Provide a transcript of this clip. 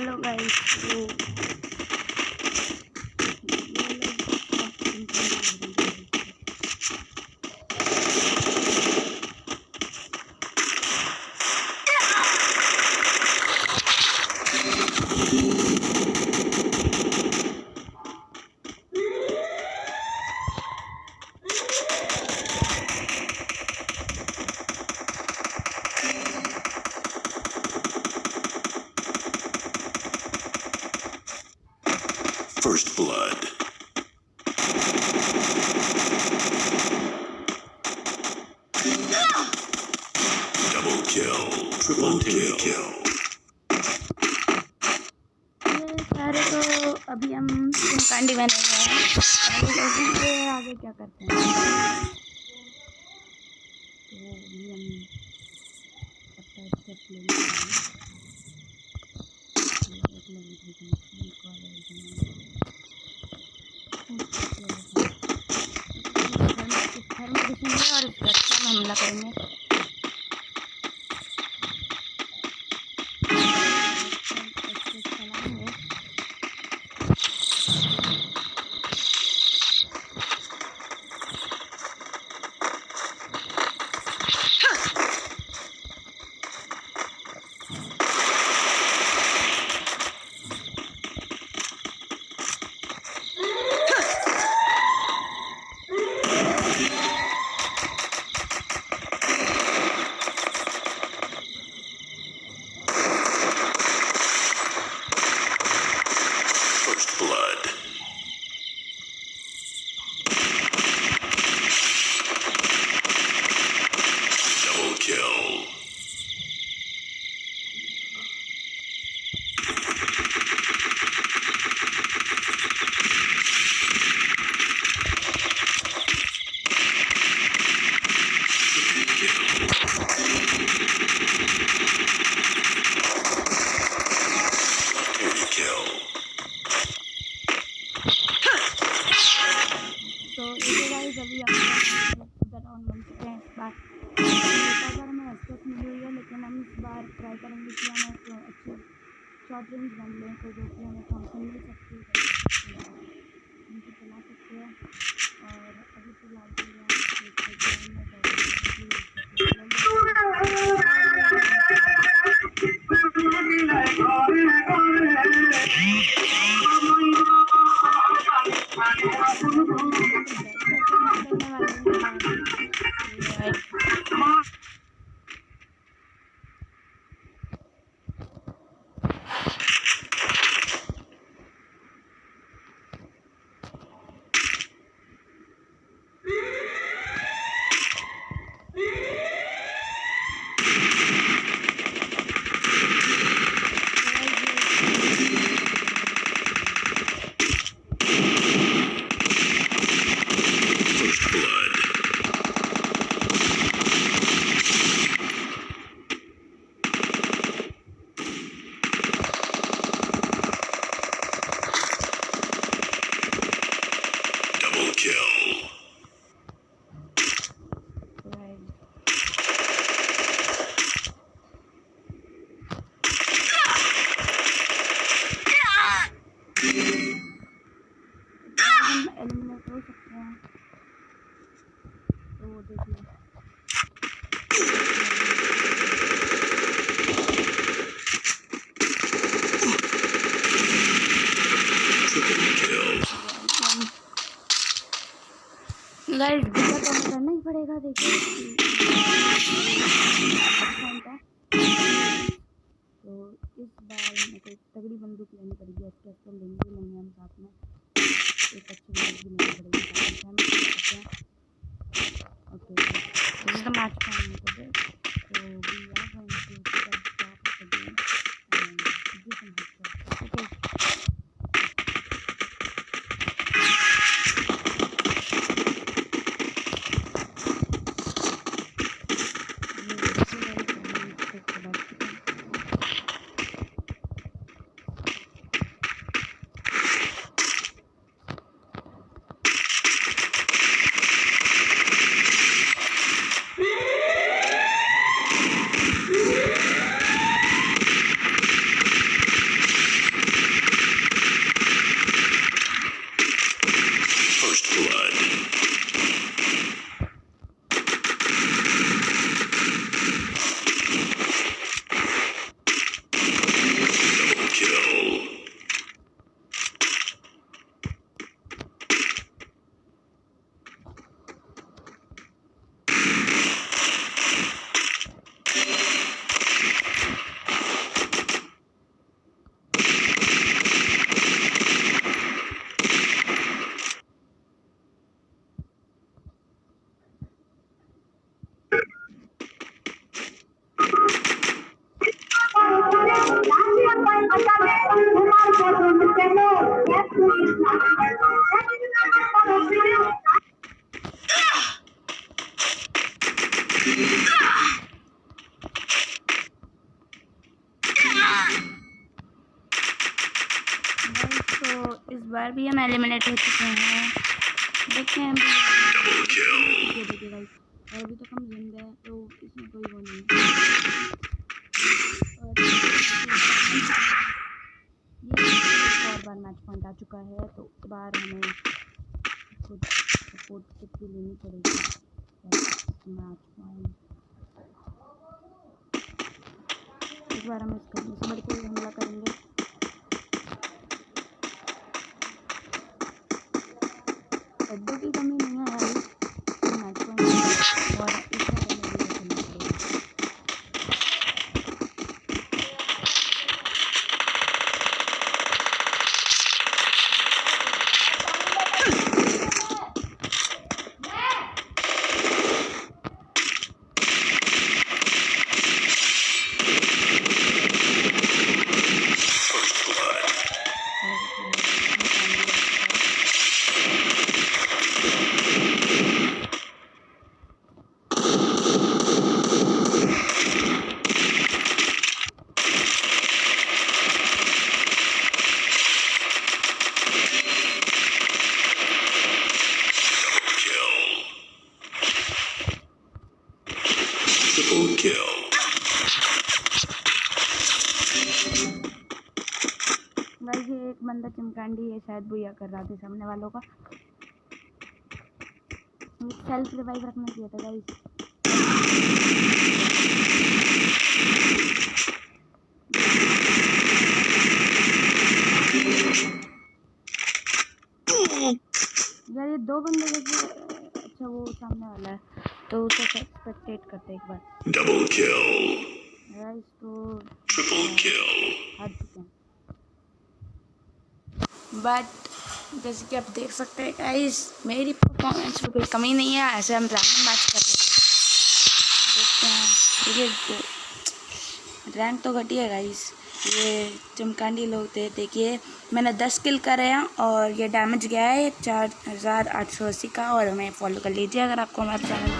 Hello guys. Oh. Blood. Double kill. Triple kill. kill. ये सारे तो अभी हम कांडी बने हुए हैं अभी देखेंगे आगे क्या करते हैं तो अभी हम अपना स्टेप लेंगे एक मिनट कॉल घर में घुसेंगे और इसका अच्छा हमला करेंगे। शॉर्ट रेंज बन लें तो जो कि हमें फ़ंक्शन मिल सकती है। उनको चला सकते हैं। और अभी गाइस तगड़ी बंदूक लेनी पड़ेगी एस के एस लेंगे Kill. तो इस बार भी हम एलिमिनेट हो चुके हैं। देखते हैं। ये देखिए गाइस और अभी तक हम ज़िंदा हैं तो इसमें कोई वो नहीं है। और बार मैच पॉइंट आ चुका है तो इस बार हमें खुद सपोर्ट लेनी पड़ेगी। मैच पॉइंट इस बार हम इस इस बार कोई हमला करेंगे। लड्डू की कमी नहीं है मैच पॉइंट और इस बार हमें ये करना पड़ेगा First blood. और हम पाएँगे इसका। Kill. Triple kill. गाइस ये एक बंदा चिमकांडी है शायद भैया कर रहा था सामने वालों का सेल्फ रिवाइव रखना चाहिए था गाइस यार ये दो बंदे जैसे अच्छा वो सामने वाला है तो उसे एक्सपेक्टेट करते एक बार Double kill. गाइस तो Triple kill. हार चुके हैं बट जैसे कि आप देख सकते हैं गाइस मेरी परफॉर्मेंस में कोई कमी नहीं है, ऐसे हम रैंक मैच कर रहे थे देखते हैं। देखिए रैंक तो घटी है गाइस ये चमकांडी लोग थे, देखिए, मैंने दस किल करे हैं और ये डैमेज गया है चार हज़ार आठ सौ अस्सी का और हमें फॉलो कर लीजिए अगर आपको हमारा चैनल